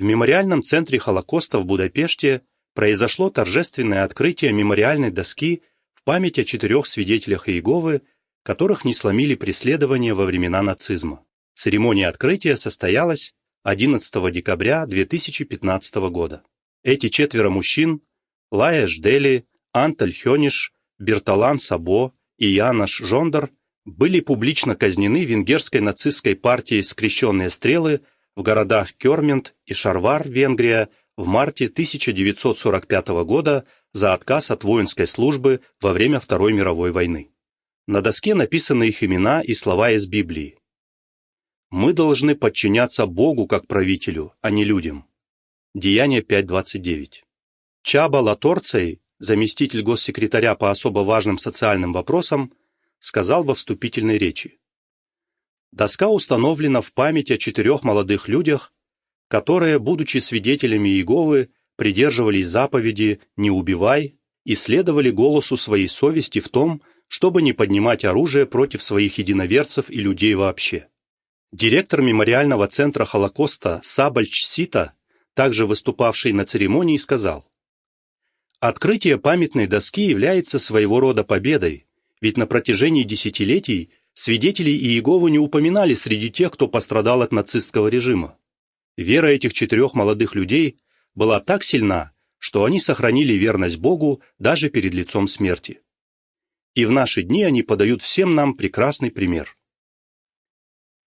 В мемориальном центре Холокоста в Будапеште произошло торжественное открытие мемориальной доски в память о четырех свидетелях Иеговы, которых не сломили преследования во времена нацизма. Церемония открытия состоялась 11 декабря 2015 года. Эти четверо мужчин – Лая Ждели, Анталь Хёниш, Берталан Сабо и Янаш Жондар – были публично казнены венгерской нацистской партией «Скрещенные стрелы» в городах Кёрмент и Шарвар, Венгрия, в марте 1945 года за отказ от воинской службы во время Второй мировой войны. На доске написаны их имена и слова из Библии. «Мы должны подчиняться Богу как правителю, а не людям». Деяние 5.29. Чаба Латорцей, заместитель госсекретаря по особо важным социальным вопросам, сказал во вступительной речи. Доска установлена в память о четырех молодых людях, которые, будучи свидетелями Иеговы, придерживались заповеди «не убивай» и следовали голосу своей совести в том, чтобы не поднимать оружие против своих единоверцев и людей вообще. Директор мемориального центра Холокоста Сабальч Сита, также выступавший на церемонии, сказал, «Открытие памятной доски является своего рода победой, ведь на протяжении десятилетий свидетелей Иеговы не упоминали среди тех, кто пострадал от нацистского режима. Вера этих четырех молодых людей была так сильна, что они сохранили верность Богу даже перед лицом смерти. И в наши дни они подают всем нам прекрасный пример.